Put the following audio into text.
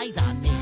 eyes on me.